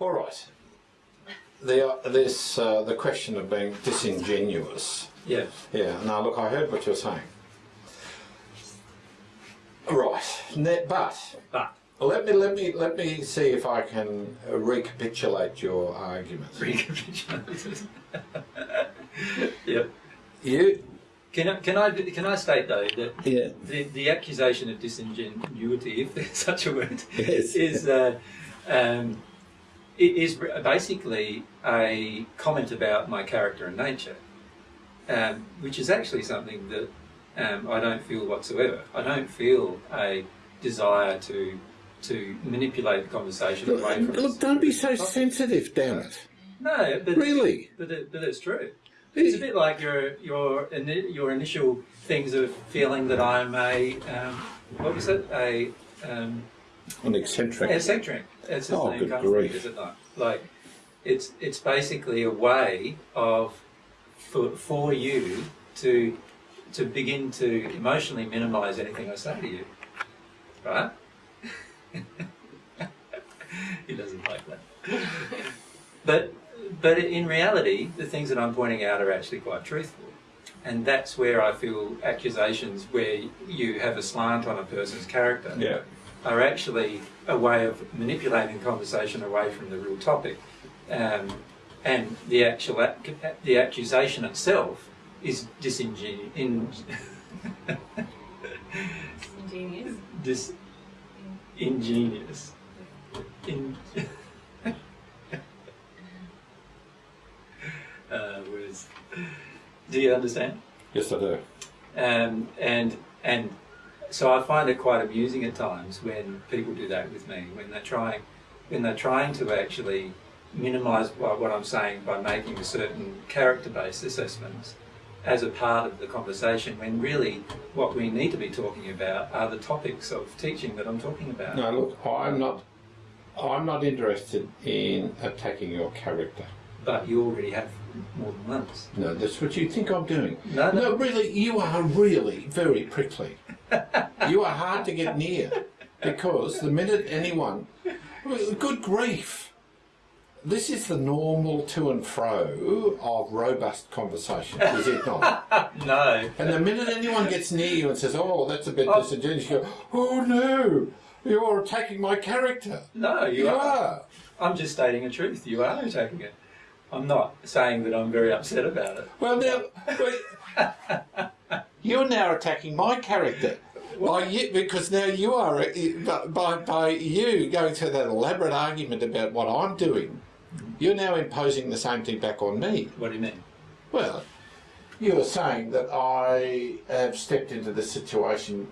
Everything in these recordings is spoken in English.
All right. The, this, uh, the question of being disingenuous. Yeah. Yeah, now look, I heard what you're saying. Right, but But let me let me let me see if I can uh, recapitulate your argument. recapitulated. yep. You, Can I, can I can I state though that yeah, the, the accusation of disingenuity, if there's such a word, Yes. is uh, um, it is basically a comment about my character and nature, um, which is actually something that um, I don't feel whatsoever. I don't feel a desire to to manipulate the conversation away from. look, don't be so topic. sensitive, damn it. No, but Really? but, it, but it's true. It's a bit like your your your initial things of feeling that I'm a um, what was it a um, An eccentric. eccentric. It's just Oh, name good comes from it, grief. is it not? Like it's it's basically a way of for for you to to begin to emotionally minimise anything I say to you, right? he doesn't like that. But but in reality, the things that I'm pointing out are actually quite truthful. And that's where I feel accusations where you have a slant on a person's character Yeah. are actually a way of manipulating conversation away from the real topic. Um, and the actual ac- the accusation itself is disingenuous. In, Ingenious. dis, ingenious. In, uh, words. Do you understand? Yes, I do. Um, and and so I find it quite amusing at times when people do that with me when they're trying when they're trying to actually minimise what I'm saying by making a certain character-based assessments as a part of the conversation when really what we need to be talking about are the topics of teaching that I'm talking about. No, look, I'm not. I'm not interested in attacking your character. But you already have more than once. No, that's what you think I'm doing. No, no. No, really, you are really very prickly. You are hard to get near because the minute anyone, good grief, this is the normal to and fro of robust conversation, is it not? No. And the minute anyone gets near you and says, "Oh, that's a bit Oh. disingenuous," you go, "Oh no, you're attacking my character." No, you, You are. are. I'm just stating a truth. You are attacking it. I'm not saying that I'm very upset about it. Well, now. you're now attacking my character. By you, because now you are uh, by by you going through that elaborate argument about what I'm doing, you're now imposing the same thing back on me. What do you mean? Well, you are saying that I have stepped into this situation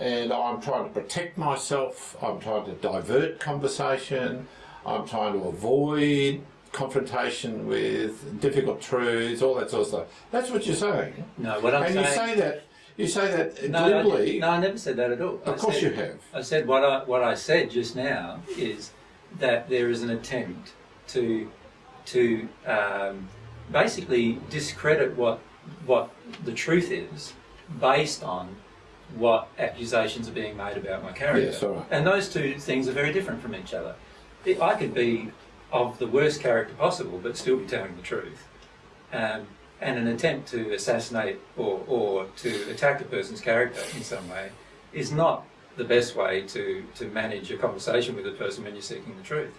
and I'm trying to protect myself, I'm trying to divert conversation, I'm trying to avoid confrontation with difficult truths, all that sort of stuff. That's what you're saying. No, what I'm and saying. you say that you say that no, I, glibly. no, I never said that at all. I of course said, you have. I said what I what I said just now is that there is an attempt to to um, basically discredit what what the truth is based on what accusations are being made about my character. Yes, right. And those two things are very different from each other. I could be of the worst character possible, but still be telling the truth. Um, and an attempt to assassinate or, or to attack a person's character in some way is not the best way to, to manage a conversation with a person when you're seeking the truth.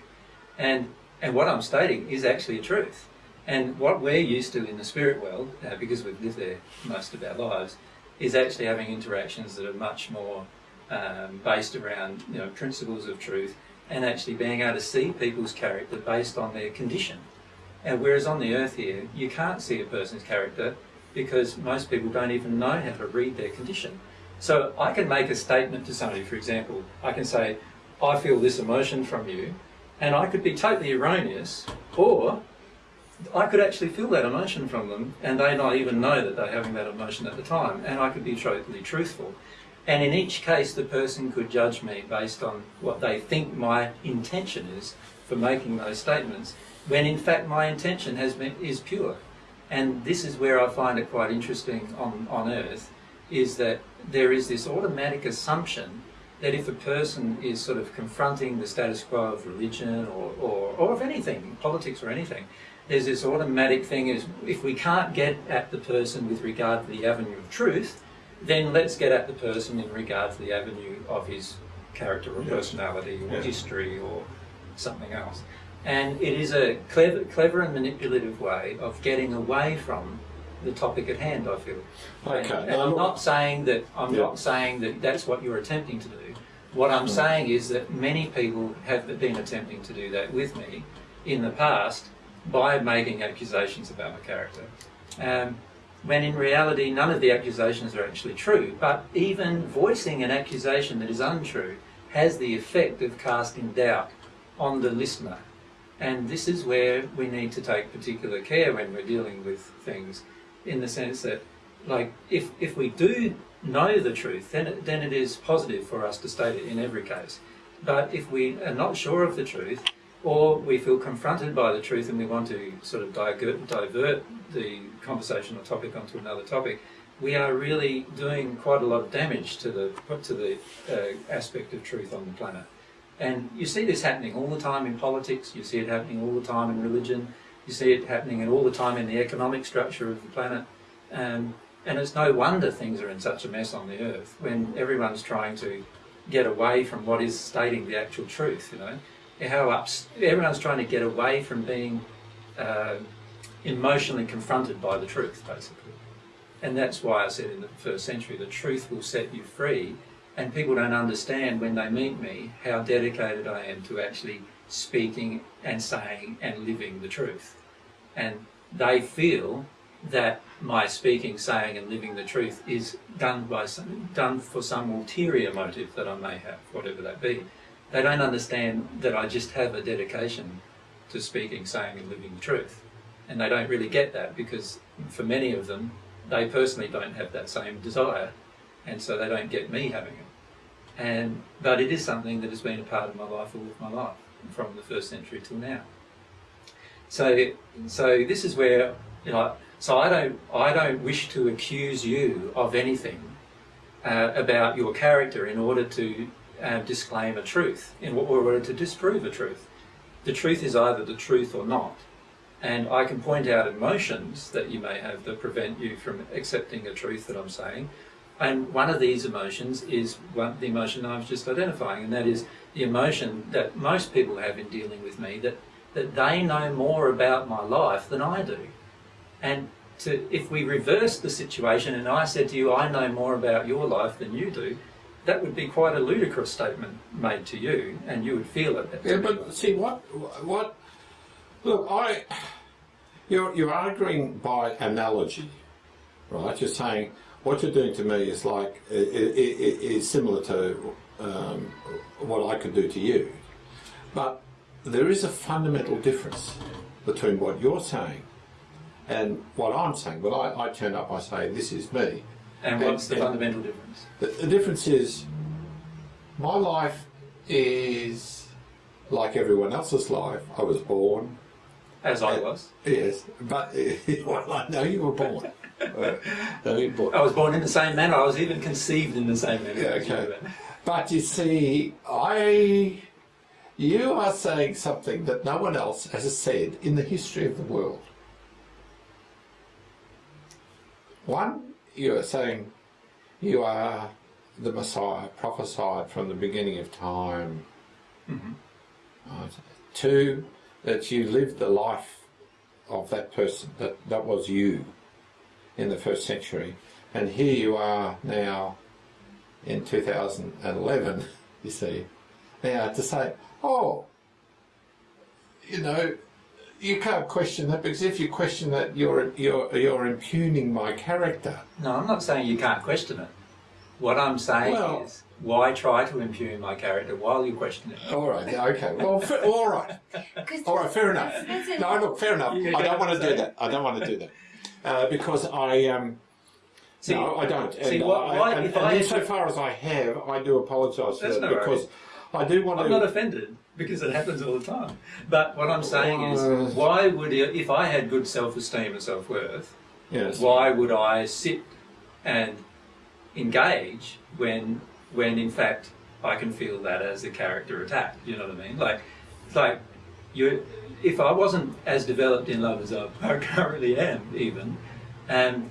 And, and what I'm stating is actually a truth. And what we're used to in the spirit world, uh, because we've lived there most of our lives, is actually having interactions that are much more um, based around you know principles of truth and actually being able to see people's character based on their condition. And whereas on the earth here, you can't see a person's character because most people don't even know how to read their condition. So I can make a statement to somebody, for example, I can say, I feel this emotion from you, and I could be totally erroneous, or I could actually feel that emotion from them and they not even know that they're having that emotion at the time, and I could be totally truthful. And in each case, the person could judge me based on what they think my intention is for making those statements, when in fact my intention has been is pure. And this is where I find it quite interesting on, on earth, is that there is this automatic assumption that if a person is sort of confronting the status quo of religion or, or, or of anything, politics or anything, there's this automatic thing is if we can't get at the person with regard to the avenue of truth, then let's get at the person in regard to the avenue of his character or Yes. personality or Yeah. history or something else. And it is a clever, clever and manipulative way of getting away from the topic at hand. I feel. Okay. And, and I'm not saying that I'm Yeah. not saying that that's what you're attempting to do. What I'm saying is that many people have been attempting to do that with me in the past by making accusations about my character. Um, when in reality, none of the accusations are actually true. But even voicing an accusation that is untrue has the effect of casting doubt on the listener. And this is where we need to take particular care when we're dealing with things, in the sense that, like, if, if we do know the truth, then it, then it is positive for us to state it in every case. But if we are not sure of the truth, or we feel confronted by the truth and we want to sort of divert, divert the conversation or topic onto another topic, we are really doing quite a lot of damage to the to the uh, aspect of truth on the planet. And you see this happening all the time in politics. You see it happening all the time in religion. You see it happening in all the time in the economic structure of the planet. Um, and it's no wonder things are in such a mess on the earth when everyone's trying to get away from what is stating the actual truth. You know, how ups, everyone's trying to get away from being uh, emotionally confronted by the truth, basically. And that's why I said in the first century, the truth will set you free. And people don't understand when they meet me how dedicated I am to actually speaking and saying and living the truth. And they feel that my speaking, saying, and living the truth is done by some, done for some ulterior motive that I may have, whatever that be. They don't understand that I just have a dedication to speaking, saying, and living the truth, and they don't really get that because for many of them, they personally don't have that same desire, and so they don't get me having it. And but it is something that has been a part of my life all of my life, from the first century till now. So, so this is where you know. So I don't, I don't wish to accuse you of anything uh, about your character in order to uh, disclaim a truth, in order to disprove a truth. The truth is either the truth or not. And I can point out emotions that you may have that prevent you from accepting a truth that I'm saying. And one of these emotions is one, the emotion I was just identifying, and that is the emotion that most people have in dealing with me that, that they know more about my life than I do. And to, if we reverse the situation and I said to you, I know more about your life than you do, that would be quite a ludicrous statement made to you, and you would feel it. Yeah, but see what what look, I you're you're arguing by analogy, right? You're saying what you're doing to me is like is similar to um, what I could do to you, but there is a fundamental difference between what you're saying and what I'm saying. Well, I, I turn up, I say this is me. And what's the and- fundamental difference? The, the difference is my life is like everyone else's life. I was born, As I was. yes, but well, I know you were born. Uh, no, you were born. I was born in the same manner. I was even conceived in the same manner. Yeah, okay. But you see, I, you are saying something that no one else has said in the history of the world. One, you are saying you are the Messiah, prophesied from the beginning of time. Right. Two, that you lived the life of that person, that, that was you in the first century. And here you are now in 2011, you see. Now to say, oh, you know, you can't question that because if you question that, you're you're you're impugning my character. No, I'm not saying you can't question it. What I'm saying Well- is, why try to impugn my character while you question it? All right, yeah, okay. Well, fa- all right, all right, fair enough. No, look, fair enough. I don't want to do that. I don't want to do that uh, because I um. See, no, I don't. see, and, what- I, why- and, if and I- insofar as I have, I do apologise for that no because I do want I'm to. not offended because it happens all the time. But what I'm saying Uh, is, why would you, if I had good self-esteem and self-worth, yes. why would I sit and engage when, when in fact I can feel that as a character attack. You know what I mean? Like, it's like you. If I wasn't as developed in love as I currently am, even, and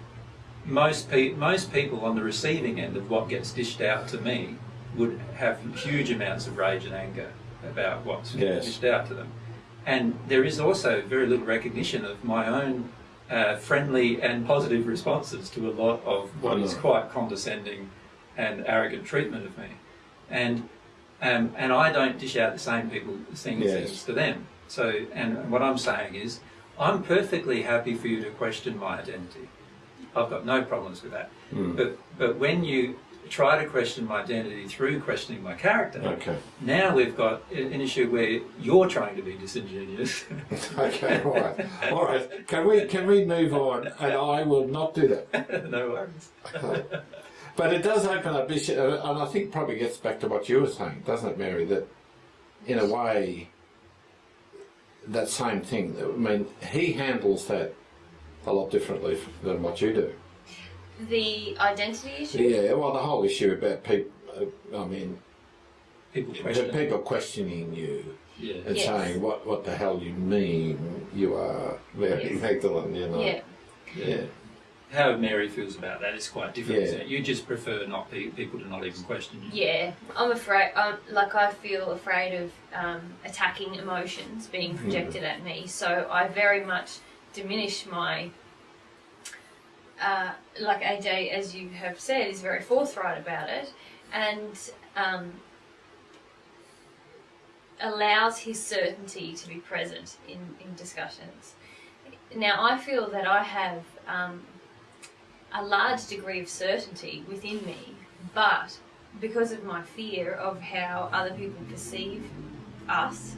most pe- most people on the receiving end of what gets dished out to me would have huge amounts of rage and anger about what's Yes. dished out to them. And there is also very little recognition of my own uh, friendly and positive responses to a lot of what is Mhm. quite condescending and arrogant treatment of me. And um, and I don't dish out the same people things Yes. as to them. So and what I'm saying is I'm perfectly happy for you to question my identity. I've got no problems with that. Mm. But but when you try to question my identity through questioning my character, Okay. now we've got an issue where you're trying to be disingenuous. Okay, all right. All right. Can we can we move on? And I will not do that. no worries. But it does open up issue, uh, and I think probably gets back to what you were saying, doesn't it, Mary? That in a way, that same thing. I mean, he handles that a lot differently than what you do. The identity issue? Yeah. Well, the whole issue about people. Uh, I mean, People the question. people questioning you Yeah. and Yes. saying what what the hell you mean. You are very Yes. Magdalene. You know. Yeah. Yeah. How Mary feels about that is quite different. Yeah. isn't it? You just prefer not pe- people to not even question you. Yeah, I'm afraid. Um, like I feel afraid of um, attacking emotions being projected at me, so I very much diminish my. Uh, like AJ, as you have said, is very forthright about it, and um, allows his certainty to be present in, in discussions. Now, I feel that I have um, a large degree of certainty within me, but because of my fear of how other people perceive us,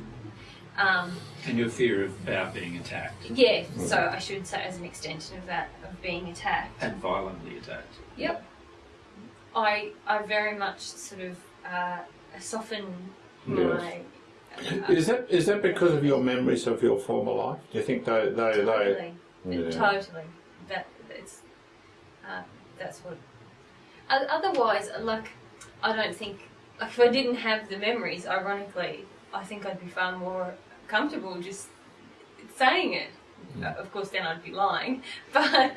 um, And your fear of about being attacked yeah, so I should say as an extension of that, of being attacked. and violently attacked. Yep. I I very much sort of uh, soften my. uh, Is that is that because of your memories of your former life? Do you think they they, they totally, Yeah. totally. That it's uh, that's what. Otherwise, like I don't think like if I didn't have the memories, ironically, I think I'd be far more comfortable just saying it. Uh, of course, then I'd be lying, but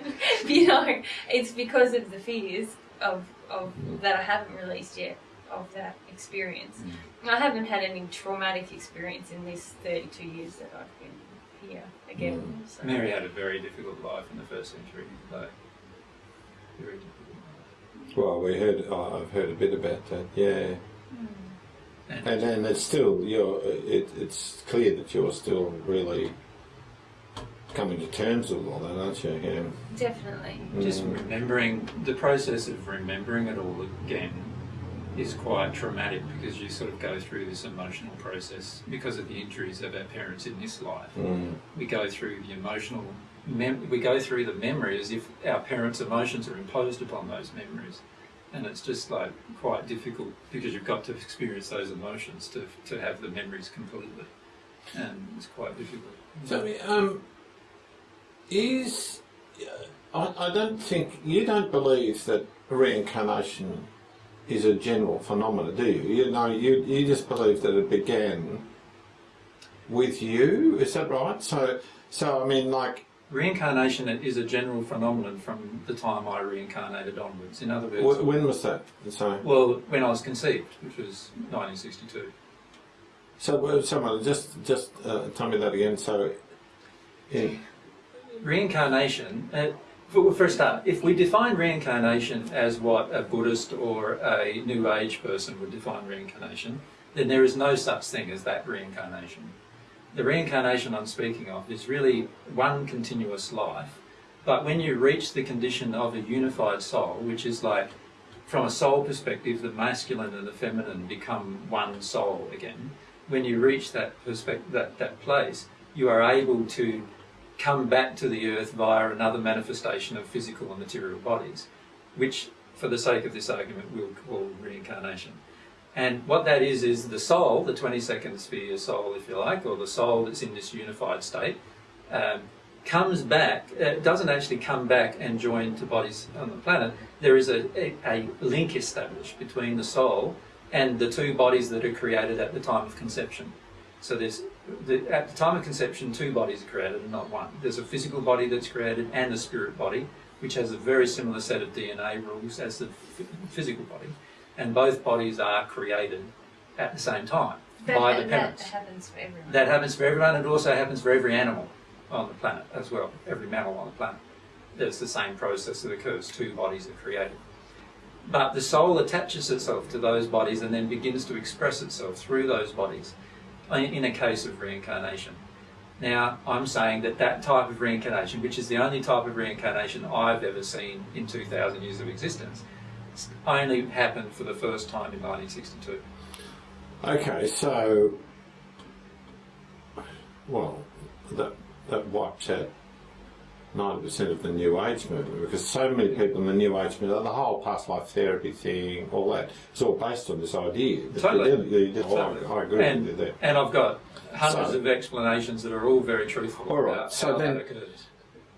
you know, it's because of the fears of of that I haven't released yet of that experience. I haven't had any traumatic experience in this 32 years that I've been here again. So. Mary had a very difficult life in the first century, though. Very difficult. Well, we heard. oh, I've heard a bit about that. Yeah, And and then it's still you're. It, it's clear that you're still really coming to terms with all that, aren't you? Yeah. Definitely. just Mm. remembering the process of remembering it all again is quite traumatic because you sort of go through this emotional process because of the injuries of our parents in this life. Mm. We go through the emotional, mem- we go through the memories if our parents' emotions are imposed upon those memories. And it's just like quite difficult because you've got to experience those emotions to, to have the memories completely. And it's quite difficult. So, um, is I, I don't think you don't believe that reincarnation is a general phenomenon, do you? You know, you you just believe that it began with you. Is that right? So, so I mean, like, Reincarnation is a general phenomenon from the time I reincarnated onwards. In other words, wh- when was that? So, well, when I was conceived, which was 1962. so uh, someone just just uh, tell me that again. So, in, Reincarnation, uh, for, for a start, if we define reincarnation as what a Buddhist or a New Age person would define reincarnation, then there is no such thing as that reincarnation. The reincarnation I'm speaking of is really one continuous life, but when you reach the condition of a unified soul, which is like from a soul perspective, the masculine and the feminine become one soul again. When you reach that that, that place, you are able to come back to the earth via another manifestation of physical and material bodies, which, for the sake of this argument, we'll call reincarnation. And what that is, is the soul, the 22nd sphere soul, if you like, or the soul that's in this unified state, um, comes back, uh, doesn't actually come back and join to bodies on the planet. There is a, a, a link established between the soul and the two bodies that are created at the time of conception. So there's the, at the time of conception, two bodies are created and not one. There's a physical body that's created and a spirit body, which has a very similar set of DNA rules as the physical body, and both bodies are created at the same time That, by the parents. that happens for everyone. That happens for everyone, and it also happens for every animal on the planet as well. Every mammal on the planet. There's the same process that occurs. Two bodies are created. But the soul attaches itself to those bodies and then begins to express itself through those bodies in in a case of reincarnation. Now, I'm saying that that type of reincarnation, which is the only type of reincarnation I've ever seen in 2,000 years of existence, only happened for the first time in 1962. Okay, so well, that that wipes out ninety percent of the New Age movement because so many people in the New Age movement, the whole past life therapy thing, all that, it's all based on this idea. Totally. you- you- you- oh, Totally. I, I agree and, with you there. and I've got hundreds So- of explanations that are all very truthful All right, about so then-.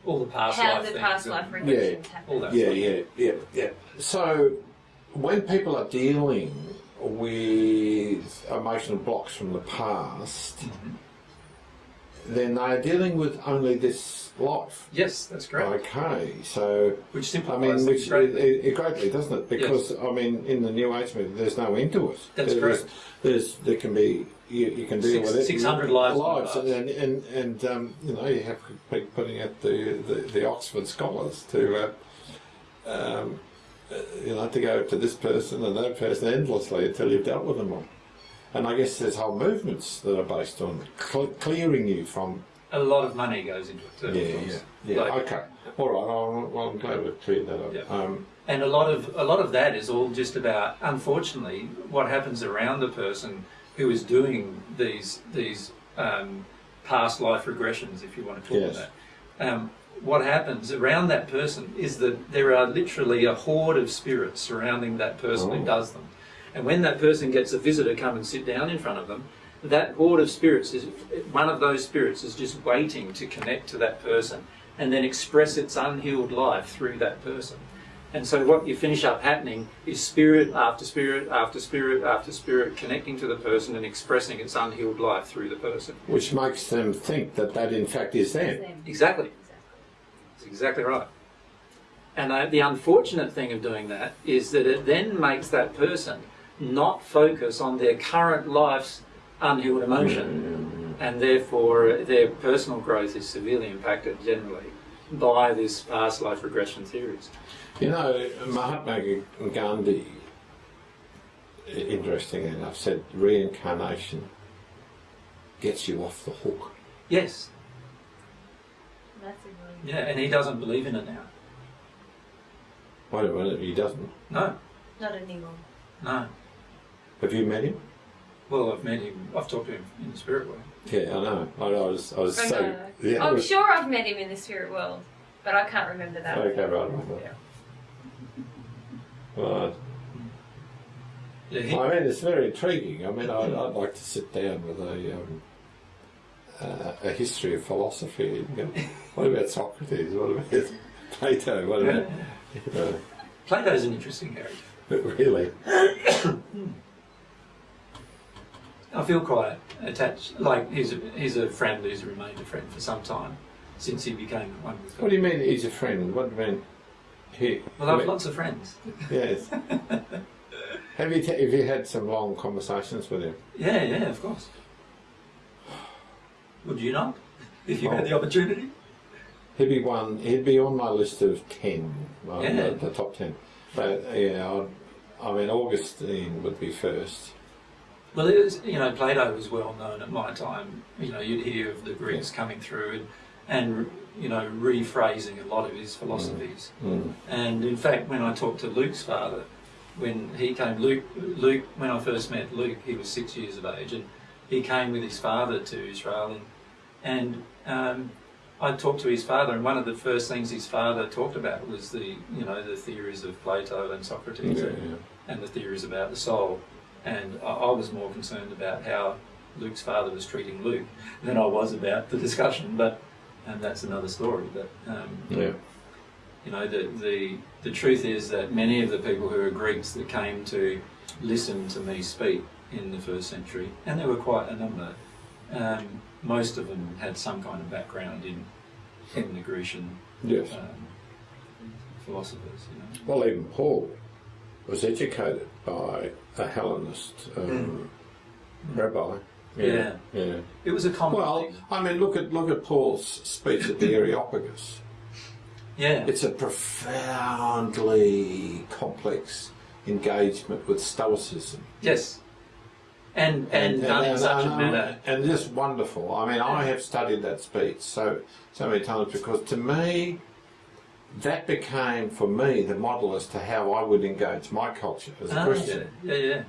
All the past How life the things past life all regressions happen. that Yeah, yeah, yeah, yeah. So when people are dealing with emotional blocks from the past, Mhm. then they're dealing with only this life. Yes, that's great. Okay, so Which I simplifies mean, which it, greatly. it, it greatly doesn't it? Because I mean, in the New Age movement, there's no end to it. That's there's, correct. There's there can be you, you can deal Six- with it. 600 lives lives, in and and, and um, you know you have to be putting out the, the, the Oxford scholars to. Uh, um, uh, you know, to go to this person and that person endlessly until you've dealt with them all. And I guess there's whole movements that are based on cle clearing you from. A lot of money goes into it too. Yeah, yeah, yeah. Like- okay, all right. I'm, I'm glad we've cleared that up. Yeah. Um, And a lot of a lot of that is all just about, unfortunately, what happens around the person who is doing these these um, past life regressions, if you want to call Yes. that. Um, what happens around that person is that there are literally a horde of spirits surrounding that person Oh. who does them. And when that person gets a visitor come and sit down in front of them, that horde of spirits is one of those spirits is just waiting to connect to that person and then express its unhealed life through that person. And so what you finish up happening is spirit after spirit after spirit after spirit connecting to the person and expressing its unhealed life through the person. which makes them think that that in fact is them. Exactly. Exactly. That's exactly right. And uh, the unfortunate thing of doing that is that it then makes that person not focus on their current life's unhealed emotion, and therefore their personal growth is severely impacted generally by this past life regression theories. You know, Mahatma Gandhi, i- interestingly enough, said reincarnation gets you off the hook. Yes, Massively. yeah, and he doesn't believe in it now. Wait a minute, he doesn't. No, Not anymore. no. Have you met him? Well, I've met him. I've talked to him in the spirit world. Yeah, I know. I, I was, I was I so. know. Yeah, I I'm was- sure I've met him in the spirit world, but I can't remember that. Okay, right, right, right. Right. Yeah, I mean, it's very intriguing. I mean, I'd, I'd like to sit down with a um, uh, a history of philosophy. And go, what about Socrates? What about Plato? What about you know, Plato's an interesting character. really? I feel quite attached. Like he's a, he's a friend who's remained a friend for some time since he became one with God. What do you mean he's a friend? What do you mean? He, Well, I've lots of friends. yes. have you t- have you had some long conversations with him? Yeah, yeah, of course. Would you not? If you had the oh. opportunity? He'd be one. He'd be on my list of ten, Yeah. the, the top ten. But yeah, I'd, I mean, Augustine would be first. Well, it was, you know, Plato was well known at my time. You know, you'd hear of the Greeks coming through and, and you know, rephrasing a lot of his philosophies. Mm. And in fact, when I talked to Luke's father, when he came, Luke, Luke, when I first met Luke, he was six years of age, and he came with his father to Israel, and, and um, I talked to his father, and one of the first things his father talked about was the, you know, the theories of Plato and Socrates, Yeah, and, yeah. and the theories about the soul, and I, I was more concerned about how Luke's father was treating Luke than I was about the discussion, but and that's another story. But um, yeah. you know, the, the, the truth is that many of the people who are Greeks that came to listen to me speak in the first century, and there were quite a number. Um, most of them had some kind of background in in the Grecian Yes. um, philosophers. You know. Well, even Paul was educated by a Hellenist um, rabbi. Yeah. yeah. It was a common Well, thing. I mean, look at look at Paul's speech at the Areopagus. Yeah. It's a profoundly complex engagement with Stoicism. yes. And and, done in such a manner. and just wonderful. I mean, I have studied that speech so so many times because to me, that became for me the model as to how I would engage my culture as a Ah, Christian. yeah, yeah, yeah.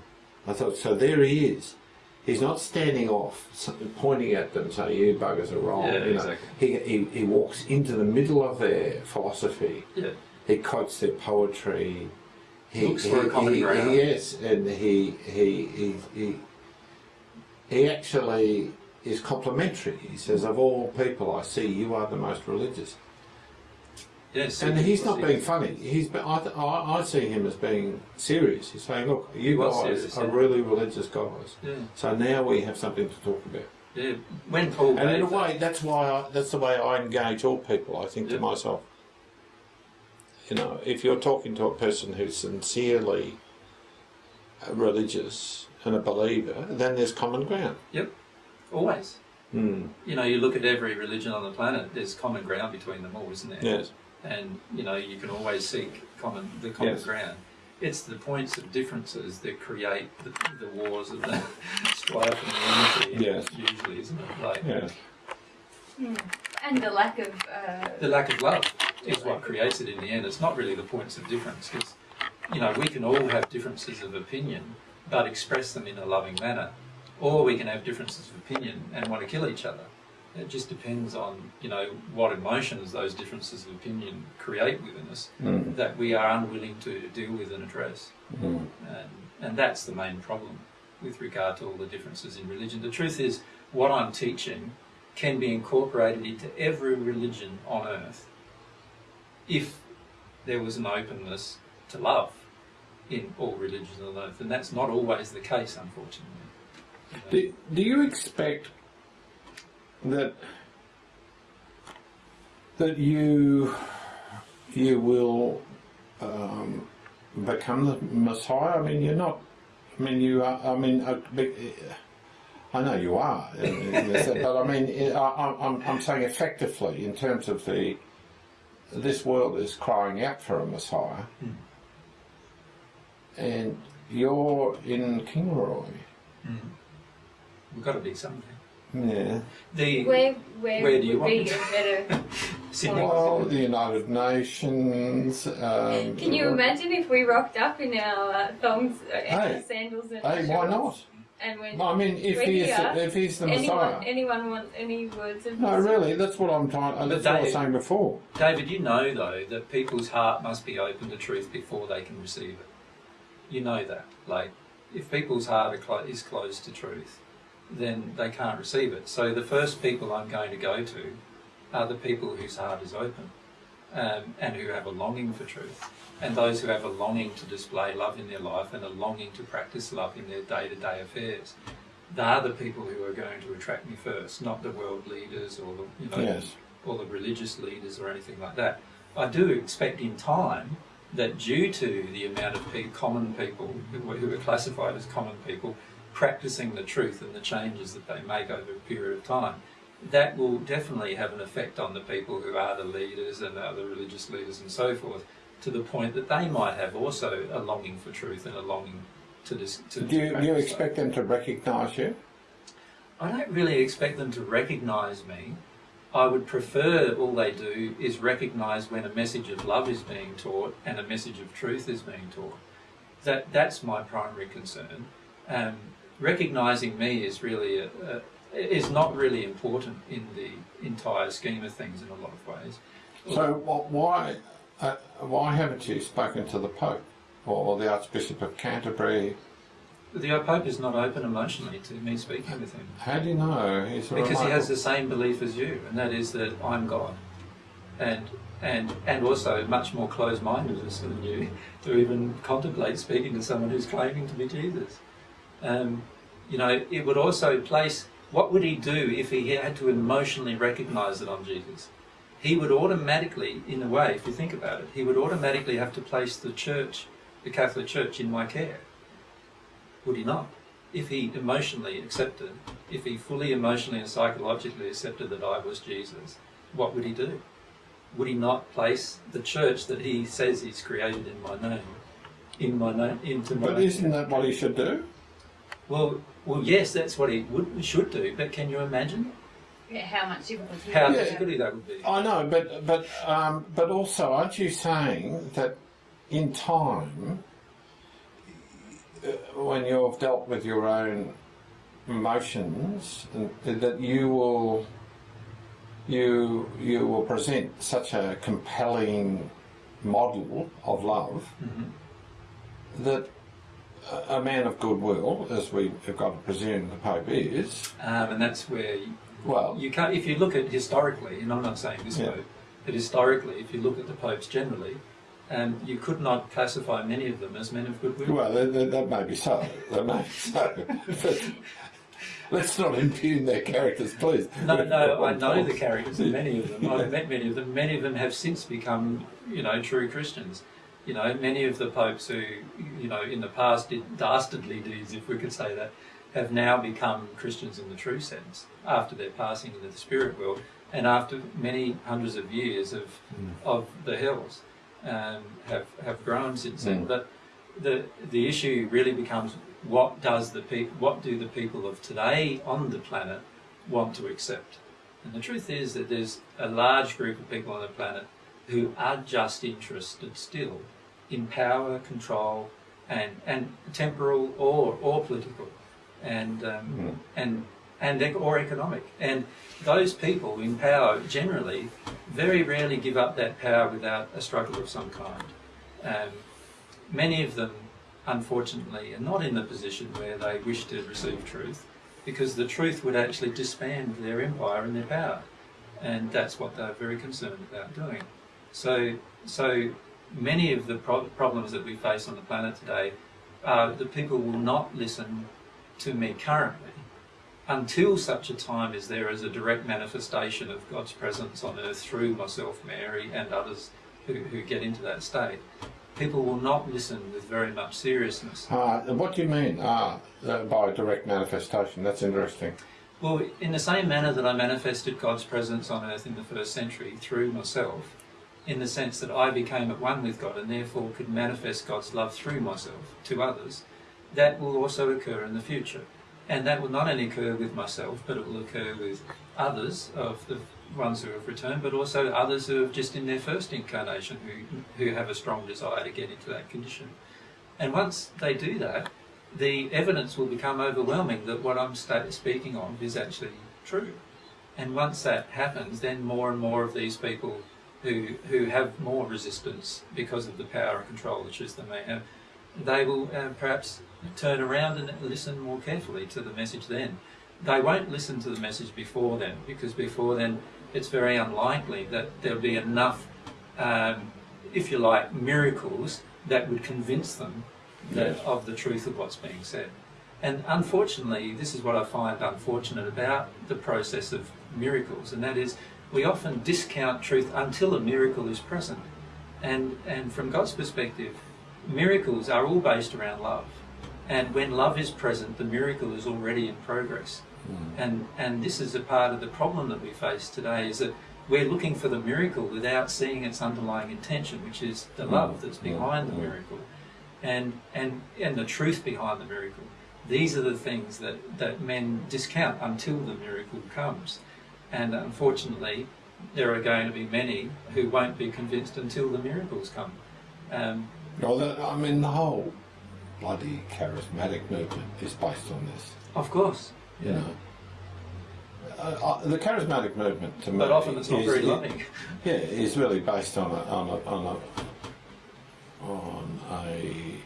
I thought, so there he is. He's not standing off, pointing at them, saying, "You buggers are wrong." Yeah, you know. exactly. he, he he walks into the middle of their philosophy. Yeah. He quotes their poetry. He, Looks for a common he, ground. Yes, and he he he he he actually is complimentary. He says, "Of all people I see, you are the most religious." Yes. And he's not being funny. He's be- I, I, I see him as being serious. He's saying, "Look, you guys serious, are yeah. really religious guys." Yeah. So now we have something to talk about. Yeah. When Paul And in a gave that- way, that's why I, that's the way I engage all people. I think Yeah. to myself, you know, if you're talking to a person who's sincerely religious and a believer, then there's common ground. Yep, always. Mm. You know, you look at every religion on the planet. There's common ground between them all, isn't there? Yes. And you know you can always seek common the common Yes. ground. It's the points of differences that create the, the wars of the strife and the enmity. Yes. usually, isn't it? Like Yes. Hmm. And the lack of. Uh, the lack of love is what creates it in the end. It's not really the points of difference. It's, you know, we can all have differences of opinion, but express them in a loving manner, or we can have differences of opinion and want to kill each other. It just depends on you know what emotions those differences of opinion create within us Mm. that we are unwilling to deal with and address. Mm. And, and that's the main problem with regard to all the differences in religion. The truth is, what I'm teaching can be incorporated into every religion on earth if there was an openness to love in all religions on earth. And that's not always the case, unfortunately. You know. Do, do you expect that that you you will um, become the Messiah? I mean, you're not. I mean, you are. I mean, I know you are, in- in this, but I mean, I, I'm- I'm, saying effectively in terms of the this world is crying out for a Messiah, Mm. and you're in Kingaroy. Mm. We've got to be something. Yeah. The where where, Where do you would want be me to- a better? Sydney. Well, the United Nations. Um, Can you imagine if we rocked up in our uh, thongs, uh, and Hey. sandals, and Hey, why not? And went. I mean, if We're he is, here. if he's the anyone, Messiah. anyone want any words of No, wisdom? really, that's what I'm trying. uh, That's what I was saying before. David, you know though that people's heart must be open to truth before they can receive it. You know that. Like, if people's heart are clo- is closed to truth, then they can't receive it. So the first people I'm going to go to are the people whose heart is open um, and who have a longing for truth, and those who have a longing to display love in their life and a longing to practice love in their day-to-day affairs. They are the people who are going to attract me first, not the world leaders or the you know Yes. or the religious leaders or anything like that. I do expect in time that due to the amount of pe- common people who who are classified as common people practicing the truth and the changes that they make over a period of time, that will definitely have an effect on the people who are the leaders and the other religious leaders and so forth, to the point that they might have also a longing for truth and a longing to dis- to, Do you, you expect them to recognise you? I don't really expect them to recognise me. I would prefer all they do is recognise when a message of love is being taught and a message of truth is being taught. That that's my primary concern. Um, recognising me is really a, a, is not really important in the entire scheme of things in a lot of ways. So wh- why uh, why haven't you spoken to the Pope or the Archbishop of Canterbury? The Pope is not open emotionally to me speaking with him. How do you know? He's Because he has the same belief as you, and that is that I'm God. and and and also much more closed-minded than you to even contemplate speaking to someone who's claiming to be Jesus. Um, you know, it would also place. What would he do if he had to emotionally recognise that I'm Jesus? He would automatically, in a way, if you think about it, he would automatically have to place the church, the Catholic Church, in my care. Would he not? If he emotionally accepted, if he fully emotionally and psychologically accepted that I was Jesus, what would he do? Would he not place the church that he says he's created in my name, in my name, into my? But isn't that what he should do? Well, well, yes, that's what he would should do. But can you imagine Yeah, how much difficulty. how would Yeah. have. difficult that would be? I know, but but um, but also, aren't you saying that in time, uh, when you've dealt with your own emotions, that you will you you will present such a compelling model of love Mhm. that a, man of goodwill, as we have got to presume the Pope is, Um, and that's where you, well, you can't. If you look at historically, and I'm not saying this Yeah. pope, but historically, if you look at the popes generally, um, you could not classify many of them as men of goodwill. Well, that, that, that may be so. That may be so. But let's not impugn their characters, please. No, no, I know the characters of many of them. I've met many of them. Many of them have since become, you know, true Christians. You know, many of the popes who, you know, in the past did dastardly deeds, if we could say that, have now become Christians in the true sense after their passing into the spirit world and after many hundreds of years of of the hills um, have have grown since then. Mm. But the the issue really becomes what does the people what do the people of today on the planet want to accept? And the truth is that there's a large group of people on the planet who are just interested still in power, control, and and temporal or or political, and um, Mm. and and or economic. And those people in power generally very rarely give up that power without a struggle of some kind. Um, many of them, unfortunately, are not in the position where they wish to receive truth, because the truth would actually disband their empire and their power, and that's what they're very concerned about doing. So, so many of the pro- problems that we face on the planet today are that people will not listen to me currently until such a time as there is a direct manifestation of God's presence on earth through myself, Mary, and others who, who get into that state. People will not listen with very much seriousness. Uh, what do you mean uh, uh, by direct manifestation? That's interesting. Well, in the same manner that I manifested God's presence on earth in the first century through myself, in the sense that I became at one with God and therefore could manifest God's love through myself to others, that will also occur in the future. And that will not only occur with myself, but it will occur with others of the ones who have returned, but also others who have just in their first incarnation who, who have a strong desire to get into that condition. And once they do that, the evidence will become overwhelming that what I'm speaking of is actually true. And once that happens, then more and more of these people who who have more resistance because of the power and control the truth they may have, they will uh, perhaps turn around and listen more carefully to the message then. They won't listen to the message before then, because before then it's very unlikely that there'll be enough, um, if you like, miracles that would convince them that, Yes. of the truth of what's being said. And unfortunately, this is what I find unfortunate about the process of miracles, and that is we often discount truth until a miracle is present. And, and from God's perspective, miracles are all based around love. And when love is present, the miracle is already in progress. And, and this is a part of the problem that we face today is that we're looking for the miracle without seeing its underlying intention, which is the love that's Mm. behind the Mm. miracle and, and, and the truth behind the miracle. These are the things that, that men discount until the miracle comes. And unfortunately, there are going to be many who won't be convinced until the miracles come. Um, Well, the, I mean, the whole bloody charismatic movement is based on this. of course, You know, uh, uh, the charismatic movement to me, but often it's not is, very loving. Yeah, is really based on a on a on a, on a,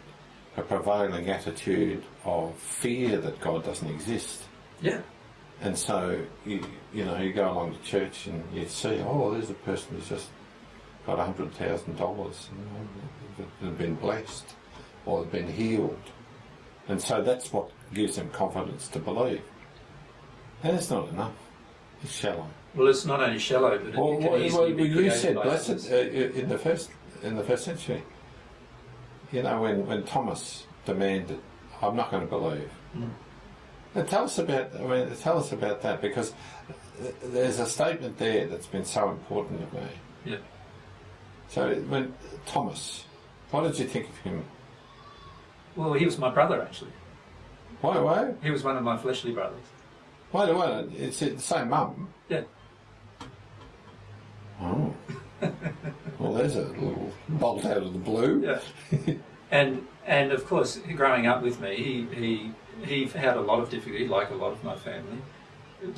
a prevailing attitude of fear that God doesn't exist. Yeah, And so you you know you go along to church and you see oh there's a person who's just got hundred thousand dollars and been blessed or been healed, and so that's what gives them confidence to believe. And it's not enough; it's shallow. Well, it's not only shallow, but it Well, can well, easily well, be you said blessed uh, in the first in the first century. You know when when Thomas demanded, "I'm not going to believe." Mm. Tell us about. I mean, tell us about that because there's a statement there that's been so important to me. Yeah. So when Thomas, what did you think of him? Well, he was my brother actually. Why? Why? He was one of my fleshly brothers. Why? Why? It's the same mum. Yeah. Oh. well, there's a little bolt out of the blue. Yeah. and and of course, growing up with me, he he he had a lot of difficulty, like a lot of my family,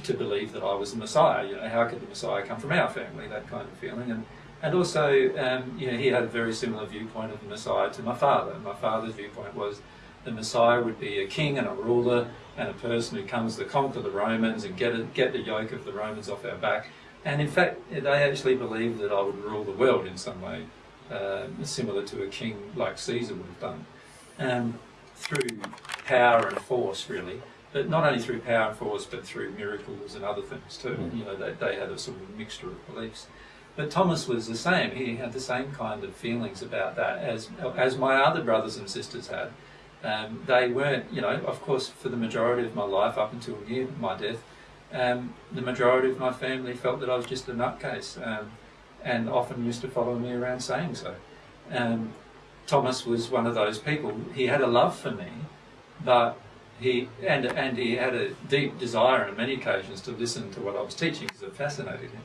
to believe that I was the Messiah. You know, how could the Messiah come from our family? That kind of feeling, and and also, um, you know, he had a very similar viewpoint of the Messiah to my father. My father's viewpoint was the Messiah would be a king and a ruler and a person who comes to conquer the Romans and get a, get the yoke of the Romans off our back. And in fact, they actually believed that I would rule the world in some way, uh, similar to a king like Caesar would have done, um, through power and force, really. But not only through power and force, but through miracles and other things too. Mm. You know, they, they had a sort of mixture of beliefs. But Thomas was the same. He had the same kind of feelings about that as as my other brothers and sisters had. Um, they weren't, you know, of course, for the majority of my life up until near my death, um, the majority of my family felt that I was just a nutcase, um, and often used to follow me around saying so. Um, Thomas was one of those people. He had a love for me, but he and and he had a deep desire on many occasions to listen to what I was teaching because it fascinated him.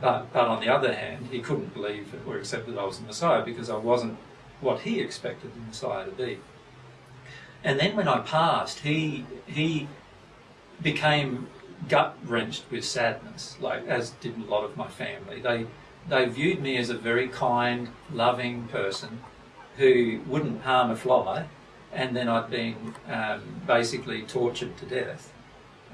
But but on the other hand, he couldn't believe or accept that I was the Messiah because I wasn't what he expected the Messiah to be. And then when I passed, he he became gut wrenched with sadness, like as did a lot of my family. They they viewed me as a very kind, loving person who wouldn't harm a fly, and then I'd been um, basically tortured to death.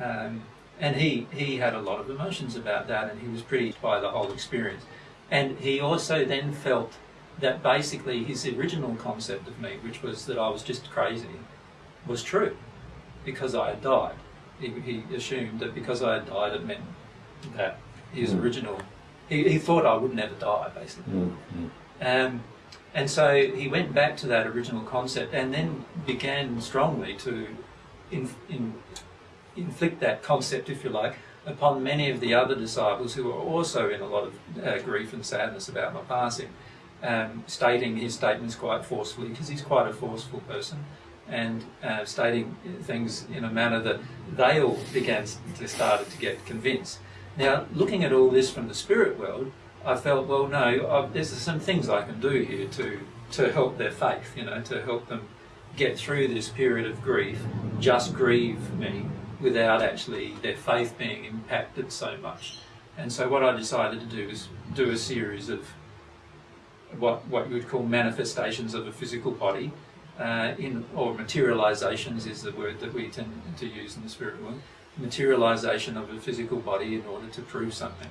Um, and he, he had a lot of emotions about that, and he was pretty by the whole experience. And he also then felt that basically his original concept of me, which was that I was just crazy, was true because I had died. He, he assumed that because I had died, it meant that his Mm. original. He, he thought I would never die, basically. Mm. Um, and so he went back to that original concept and then began strongly to in, in, inflict that concept, if you like, upon many of the other disciples who were also in a lot of uh, grief and sadness about my passing, um, stating his statements quite forcefully because he's quite a forceful person. And uh, stating things in a manner that they all began to started to get convinced. Now, looking at all this from the spirit world, I felt, well, no, i there's some things I can do here to to help their faith, you know, to help them get through this period of grief, just grieve me without actually their faith being impacted so much. And so what I decided to do is do a series of what what you would call manifestations of a physical body, uh, in or materializations is the word that we tend to use in the spirit world. Materialization of a physical body in order to prove something.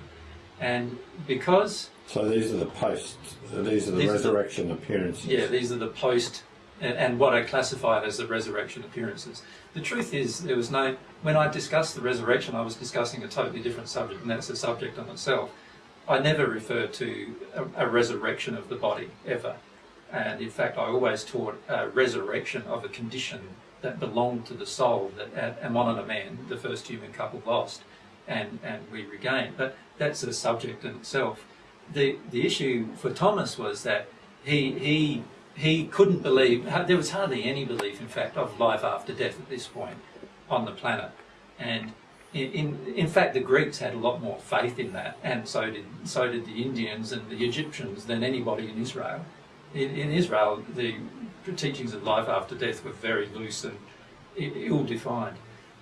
And because So these are the post. These are the These are the- resurrection appearances. yeah, these are the post and, and what I classified as the resurrection appearances. The truth is, there was no. When I discussed the resurrection, I was discussing a totally different subject, and that's a subject on itself. I never referred to a, a resurrection of the body ever, and in fact, I always taught a resurrection of a condition that belonged to the soul that Amon and Aman, the first human couple, lost, and and we regain. But that's a subject in itself. The the issue for Thomas was that he he he couldn't believe there was hardly any belief in fact of life after death at this point on the planet and in, in, in fact the Greeks had a lot more faith in that and so did so did the Indians and the Egyptians than anybody in Israel in, in Israel the teachings of life after death were very loose and ill-defined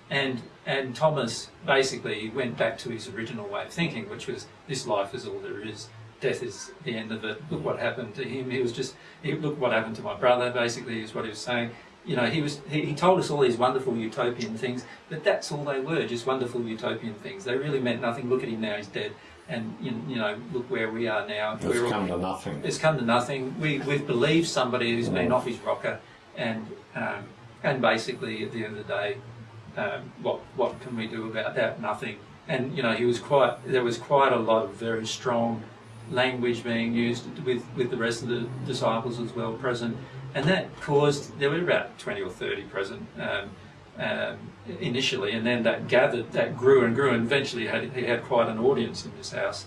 and and Thomas basically went back to his original way of thinking which was this life is all there is death is the end of it. Look what happened to him. He was just, he, look what happened to my brother, basically, is what he was saying. You know, he was, he, he told us all these wonderful utopian things, but that's all they were, just wonderful utopian things. They really meant nothing. Look at him now, he's dead. and you, you know, look where we are now. It's We're all- come to nothing. it's come to nothing. We, we've believed somebody who's been off his rocker, and um, and basically at the end of the day, um, what what can we do about that? Nothing. And you know, he was quite. There was quite a lot of very strong language being used with with the rest of the disciples as well present, and that caused there were about twenty or thirty present. Um, um, initially, and then that gathered, that grew and grew, and eventually he had, he had quite an audience in this house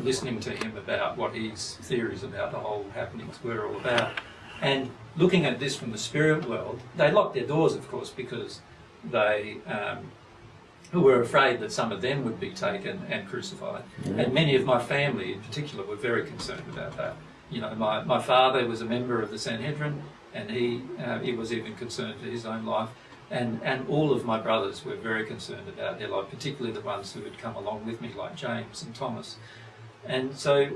listening to him about what his theories about the whole happenings were all about. And looking at this from the spirit world, they locked their doors, of course, because they um, were afraid that some of them would be taken and crucified. And many of my family, in particular, were very concerned about that. You know, my, my father was a member of the Sanhedrin, and he uh, he was even concerned for his own life. And, and all of my brothers were very concerned about their life, particularly the ones who had come along with me, like James and Thomas. And so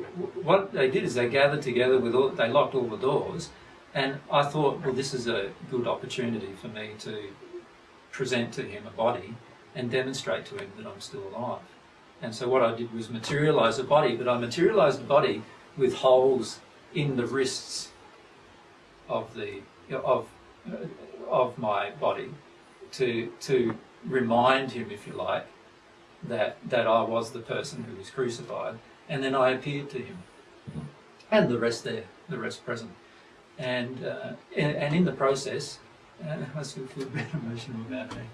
what they did is they gathered together with all, they locked all the doors, and I thought, well, this is a good opportunity for me to present to him a body and demonstrate to him that I'm still alive. And so what I did was materialize a body, but I materialized a body with holes in the wrists of the of of my body to to remind him, if you like, that that I was the person who was crucified, and then I appeared to him, and the rest there, the rest present, and uh, and, and in the process, I still feel a bit emotional about it.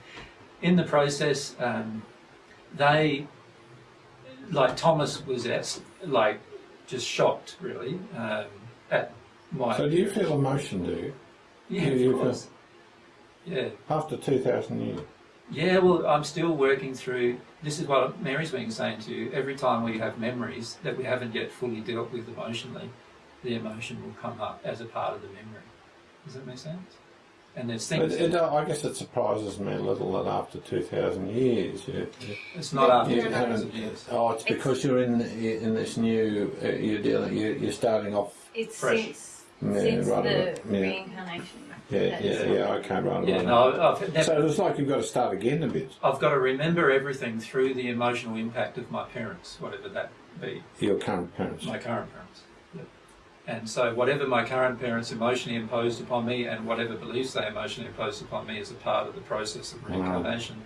In the process, um, they, like Thomas was at, like just shocked really um, at my. So do you feel emotion, do you? yeah, do you of feel- course. Yeah. After 2,000 years? Yeah, well, I'm still working through. This is what Mary's been saying to you. Every time we have memories that we haven't yet fully dealt with emotionally, the emotion will come up as a part of the memory. Does that make sense? And there's things. it, uh, I guess it surprises me a little that after 2,000 years, you, it's not after you two years. oh, it's because you're in in this new, uh, you're dealing, you're, you're starting off, It's Fresh. since, Yeah, since right, the right, yeah. reincarnation. yeah, That's yeah, right. yeah, okay, right, Yeah, right. no, I've never, So it's like you've got to start again a bit, I've got to remember everything through the emotional impact of my parents, whatever that be. your current parents. my current parents. And so, whatever my current parents emotionally imposed upon me, and whatever beliefs they emotionally imposed upon me, is a part of the process of reincarnation,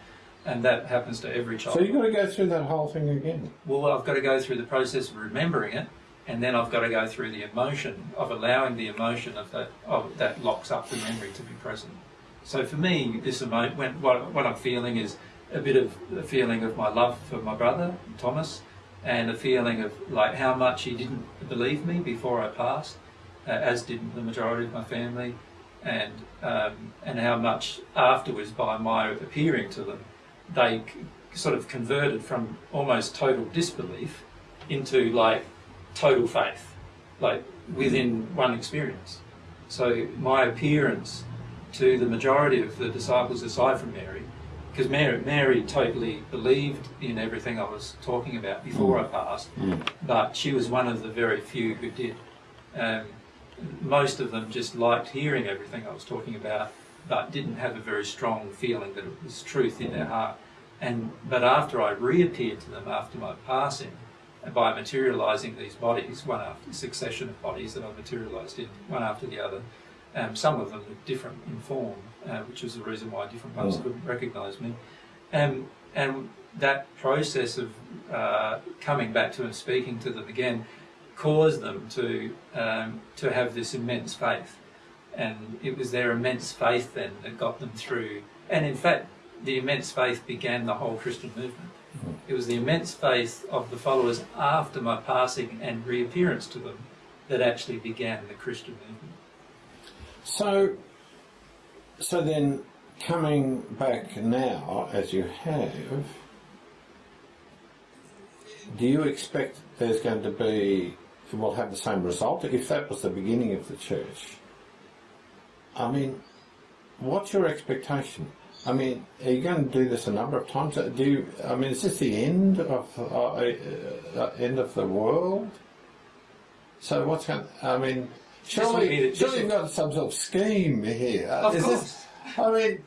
and that happens to every child. So you've got to go through that whole thing again. well, I've got to go through the process of remembering it, and then I've got to go through the emotion of allowing the emotion of that of that locks up the memory to be present. So for me, this emo- when, what, what I'm feeling is a bit of a feeling of my love for my brother Thomas, and a feeling of like how much he didn't believe me before I passed, uh, as did the majority of my family, and um, and how much afterwards by my appearing to them, they sort of converted from almost total disbelief into like total faith, like within one experience. So my appearance to the majority of the disciples, aside from Mary, because Mary, Mary totally believed in everything I was talking about before mm. I passed, mm. but she was one of the very few who did. Um, most of them just liked hearing everything I was talking about, but didn't have a very strong feeling that it was truth in their mm. heart. And but after I reappeared to them after my passing, and by materialising these bodies, one after succession of bodies that I materialised in one after the other, um, some of them were different in form, uh, which was the reason why different ones Mm. couldn't recognise me. Um, and that process of uh, coming back to and speaking to them again caused them to um, to have this immense faith, and it was their immense faith then that got them through. And in fact, the immense faith began the whole Christian movement. It was the immense faith of the followers after my passing and reappearance to them that actually began the Christian movement. So, so then coming back now, as you have, do you expect there's going to be, we'll have the same result? If that was the beginning of the church, I mean, what's your expectation? I mean, are you going to do this a number of times? Do you, I mean, is this the end of uh, uh, uh, end of the world? So what's going? I mean, surely, surely you've got some sort of scheme here. Of Is course. This, I mean,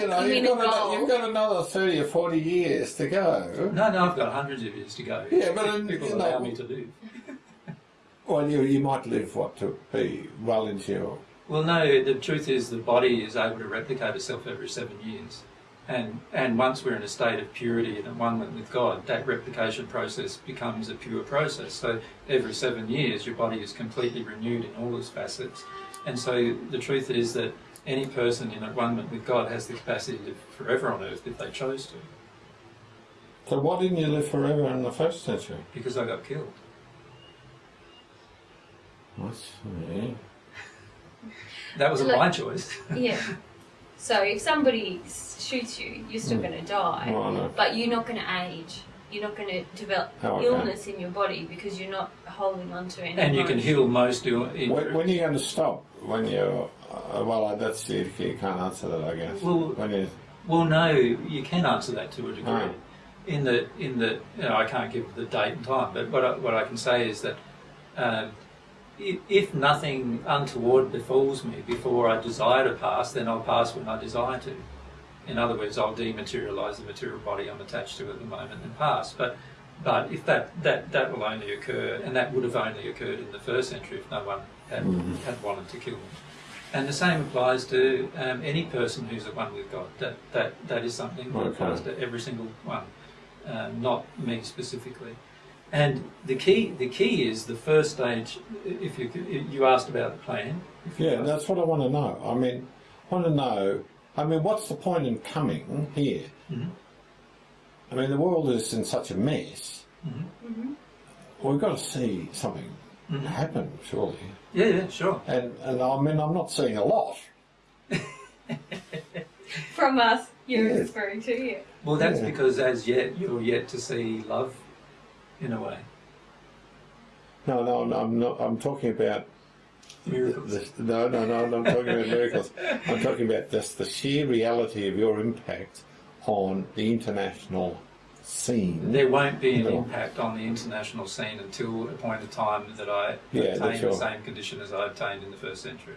you know, You you've got, another, you've got another 30 or 40 years to go. No, no, I've got hundreds of years to go. Yeah, but, people you allow know- me to live. Well, you, you might live, what, to be well into your. Well, no, the truth is the body is able to replicate itself every seven years. And, and once we're in a state of purity and one with God, that replication process becomes a pure process. So every seven years, your body is completely renewed in all its facets. And so the truth is that any person in one with God has the capacity to live forever on earth if they chose to, So why didn't you live forever in the first century? because I got killed. I see. That wasn't Look- my choice. Yeah. So if somebody shoots you, you're still Mm. going to die, Oh, I but you're not going to age. You're not going to develop Oh, okay. illness in your body because you're not holding on to anything. And you can heal most ill. When, when are you going to stop? When you're. Uh, well, that's the you can't answer that, I guess. Well- when you. Well, no, you can answer that to a degree. Ah. In the in the you know, I can't give the date and time, but what I, what I can say is that um, if, if nothing untoward befalls me before I desire to pass, then I'll pass when I desire to. In other words, I'll dematerialize the material body I'm attached to at the moment and pass. But but if that, that, that will only occur, and that would have only occurred in the first century if no one had, Mhm. had wanted to kill me. And the same applies to um, any person who's at one with God. That that that is something that Okay. applies to every single one, um, not me specifically. And the key the key is the first stage. If you you asked about the plan. Yeah, that's what I want to know. I mean, I want to know. I mean, what's the point in coming here? Mhm. I mean, the world is in such a mess. Mhm. Mhm. We've got to see something Mhm. happen, surely. Yeah, yeah, sure. And and I mean, I'm not seeing a lot. From us, you're Yeah. referring to yeah. Well, that's Yeah. because as yet you're yet to see love, in a way. No, no, no I'm not. I'm talking about Miracles. The, no, no, no, I'm not talking about miracles. I'm talking about just the sheer reality of your impact on the international scene. There won't be an impact on the international scene until a point of time that I Yeah, obtain the same condition as I obtained in the first century.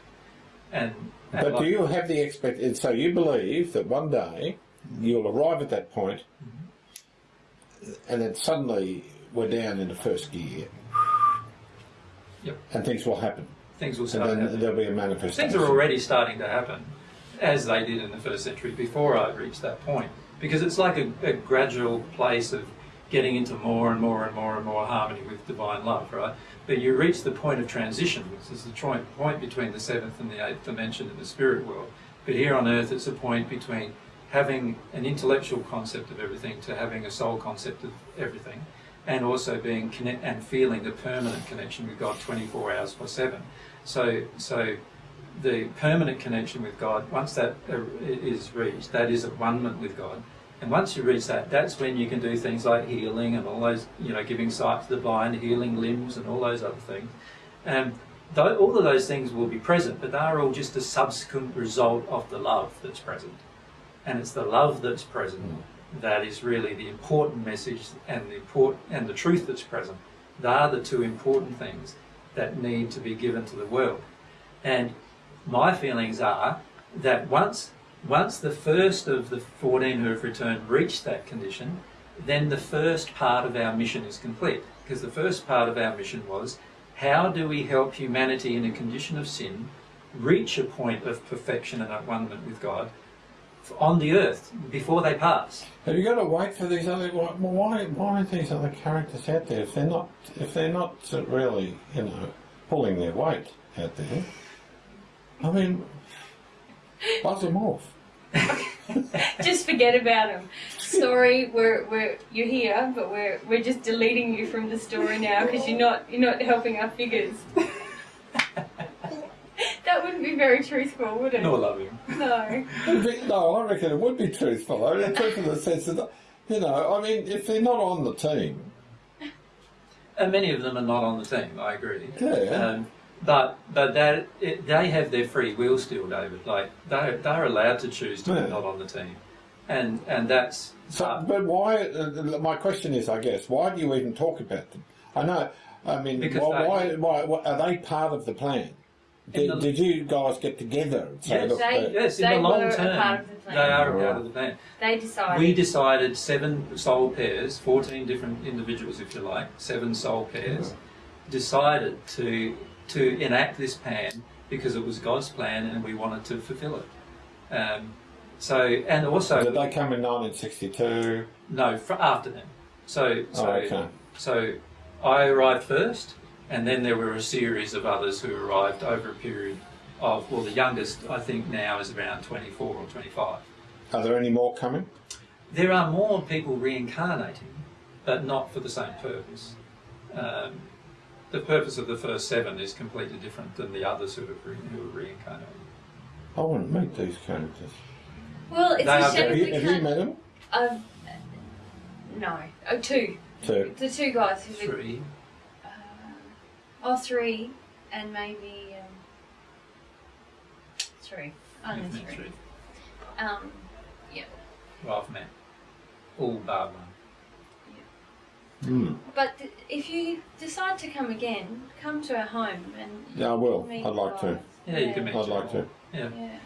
And, and But like- do you have the expect? So you believe that one day you'll arrive at that point, mm-hmm. and then suddenly we're down in the first gear, Yep. and things will happen, things will and start then there'll be a manifestation. Things are already starting to happen, as they did in the first century before I reached that point. Because it's like a, a gradual place of getting into more and more and more and more harmony with divine love, right? But you reach the point of transition, which is the point between the seventh and the eighth dimension in the spirit world. But here on earth, it's a point between having an intellectual concept of everything to having a soul concept of everything, and also being connect and feeling the permanent connection with God 24 hours per seven. So, so the permanent connection with God, once that uh, reached, that is at one with God. And once you reach that, that's when you can do things like healing and all those, you know, giving sight to the blind, healing limbs and all those other things. And tho- all of those things will be present, but they are all just a subsequent result of the love that's present. And it's the love that's present that is really the important message and the import and the truth that's present. They are the two important things that need to be given to the world. And my feelings are that once once the first of the 14 who have returned reach that condition, then the first part of our mission is complete. Because the first part of our mission was how do we help humanity in a condition of sin reach a point of perfection and at one with God on the earth before they pass? Have you got to wait for these other? Why, why why aren't these other characters out there if they're not if they're not really you know pulling their weight out there? I mean, buzz them off. Just forget about them. Sorry, we're, we're you're here, but we're we're just deleting you from the story now because you're not you're not helping our figures. That wouldn't be very truthful, would it? Nor loving. No. No, I reckon it would be truthful. I mean, truthful in the sense that you know, I mean, if they're not on the team, And many of them are not on the team. I agree. Yeah. Um, but but that it, they have their free will still, David. Like they they're allowed to choose to Yeah. be not on the team, and and that's So, but why? Uh, my question is, I guess, why do you even talk about them? I know. I mean, why, they- why, why, why are they part of the plan? Did, the- did you guys get together? Yes. look, They- uh, Yes, in They the long were a term, part of the plan. they are a part of the plan. They decided. We decided seven soul pairs, 14 different individuals, if you like, seven soul pairs, decided to to enact this plan because it was God's plan and we wanted to fulfill it. Um, so, and also, did they come in 1962? no, fr after them. So, so, oh, okay. so I arrived first, and then there were a series of others who arrived over a period of, well, the youngest I think now is around 24 or 25. Are there any more coming? There are more people reincarnating, but not for the same purpose. Um, the purpose of the first seven is completely different than the others who, have re- who are reincarnating. I want to meet these characters. well, it's They a are Have you, we have you met them? Um, no. Oh, two. Two. The two guys who. Three. Uh, oh, three, and maybe um, three. Only You've met three. three. Um, Well, I've met all bar one. Hmm. but th- if you decide to come again, come to our home and Yeah, I will. I'd like to. Yeah, you can meet I'd like to. Yeah. Yeah.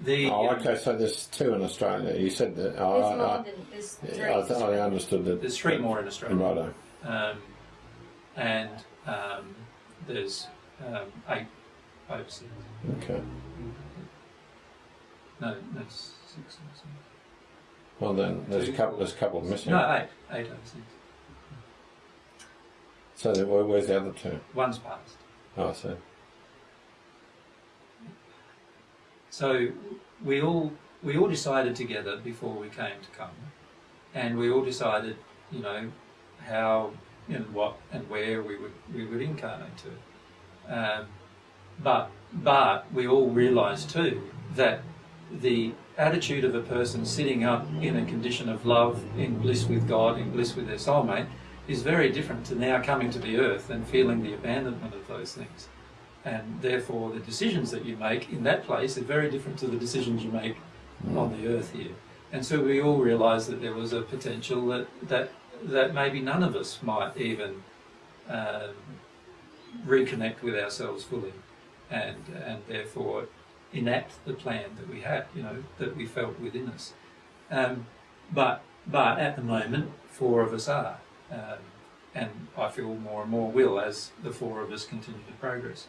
The, Oh, okay. So there's two in Australia. You said that. There's Oh, more I, than there's I, three. yeah, I, th- I understood that. There's three more in Australia. Righto. Um, and um, there's um, eight overseas. Okay. No, that's six or something. Well then, there's a couple. There's a couple missing. No, eight. Eight overseas. So then, where, where's the other two? One's passed. Oh, I see. So we all we all decided together before we came to come, and we all decided, you know, how and what and where we would we would incarnate to. Um, but but we all realise too that the attitude of a person sitting up in a condition of love, in bliss with God, in bliss with their soulmate, is very different to now coming to the earth and feeling the abandonment of those things. And therefore, the decisions that you make in that place are very different to the decisions you make on the earth here. And so we all realised that there was a potential that, that, that maybe none of us might even um, reconnect with ourselves fully and, and therefore enact the plan that we had, you know, that we felt within us. Um, but, but at the moment, four of us are. Um, and I feel more and more will as the four of us continue to progress.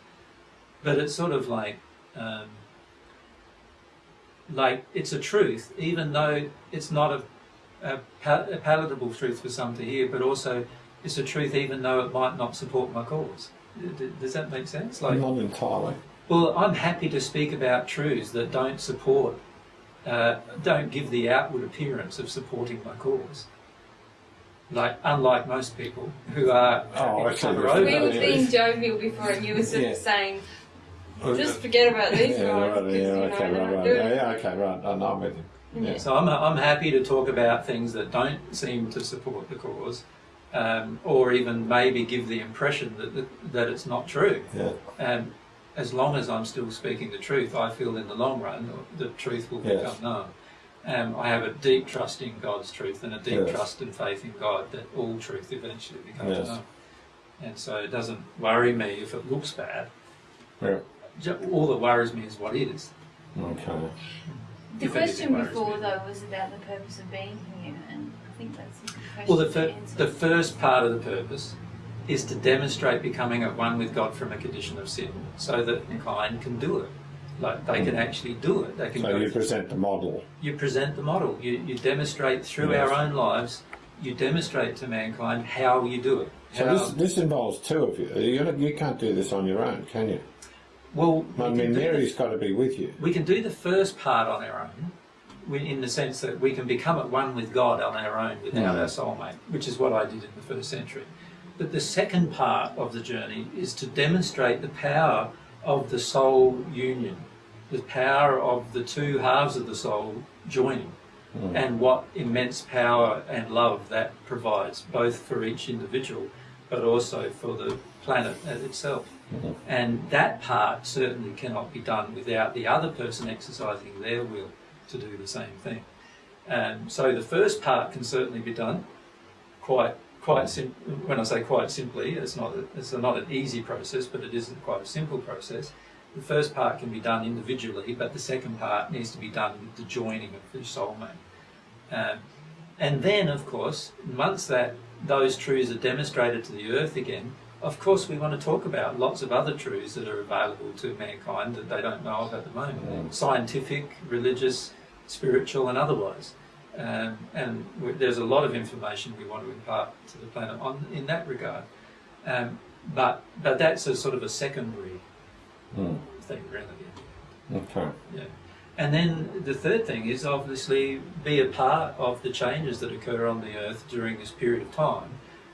But it's sort of like, um, like it's a truth, even though it's not a, a, pal- palatable truth for some to hear, but also it's a truth even though it might not support my cause. Does that make sense? Like, Not entirely. well, I'm happy to speak about truths that don't support, uh, don't give the outward appearance of supporting my cause. Like, unlike most people who are happy Oh, to okay. cover We over We were yeah. being jovial before, and you were sort Yeah. of saying, "Just forget about these yeah, guys." right, yeah, okay, right, right. Yeah, yeah, okay, right. I know I'm with you. Yeah. So I'm, I'm happy to talk about things that don't seem to support the cause, um, or even maybe give the impression that, that, that it's not true. Yeah. And as long as I'm still speaking the truth, I feel in the long run the truth will Yes. become known. Um, I have a deep trust in God's truth and a deep Yes. trust and faith in God that all truth eventually becomes Yes. known. And so it doesn't worry me if it looks bad. Yeah. All that worries me is what is. Okay. The If anything question before, me. though, was about the purpose of being here, and I think that's a good question Well, the, fir- answer. the first part of the purpose is to demonstrate becoming at one with God from a condition of sin, so that mankind can do it. Like they can hmm. actually do it. They can. So you present the model. you present the model. You, you demonstrate through Yes. our own lives. You demonstrate to mankind how you do it. So this this involves two of you. You you can't do this on your own, can you? Well, I we mean, can do the- Mary's got to be with you. we can do the first part on our own, in the sense that we can become at one with God on our own without Mm. our soulmate, which is what I did in the first century. But the second part of the journey is to demonstrate the power of the soul union, the power of the two halves of the soul joining, Mm. and what immense power and love that provides, both for each individual, but also for the planet as itself. Mhm. And that part certainly cannot be done without the other person exercising their will to do the same thing. Um, so the first part can certainly be done quite quite when I say quite simply, it's not it's not an easy process, but it isn't quite a simple process. the first part can be done individually, but the second part needs to be done with the joining of the soulmate. Um, and then, of course, once that those truths are demonstrated to the earth again, of course, we want to talk about lots of other truths that are available to mankind that they don't know of at the moment scientific, religious, spiritual, and otherwise. Um, and there's a lot of information we want to impart to the planet on, in that regard. Um, but, but that's a sort of a secondary Mm. thing, really. Okay. Yeah. And then the third thing is obviously be a part of the changes that occur on the earth during this period of time,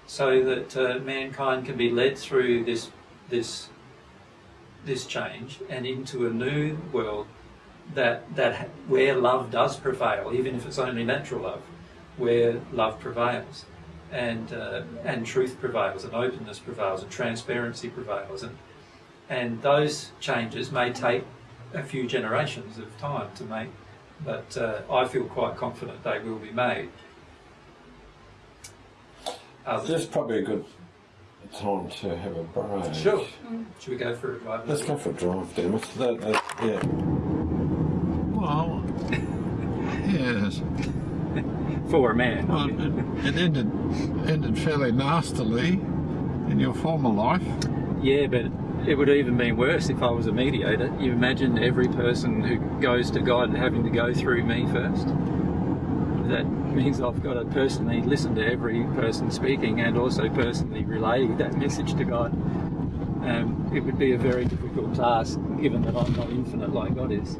so that uh, mankind can be led through this this this change and into a new world that that where love does prevail, even if it's only natural love, where love prevails, and uh, and truth prevails, and openness prevails, and transparency prevails, and and those changes may take a few generations of time to make, but uh, I feel quite confident they will be made. Uh, Others- This is probably a good time to have a break. Sure. Mm. Should we go for a drive? Let's go for a drive, damn it. That, that, yeah. Well, yes. For a man. Well, it, it ended ended fairly nastily in your former life. Yeah, but it would even been worse if I was a mediator. You imagine every person who goes to God having to go through me first. That means I've got to personally listen to every person speaking and also personally relay that message to God. Um, it would be a very difficult task given that I'm not infinite like God is.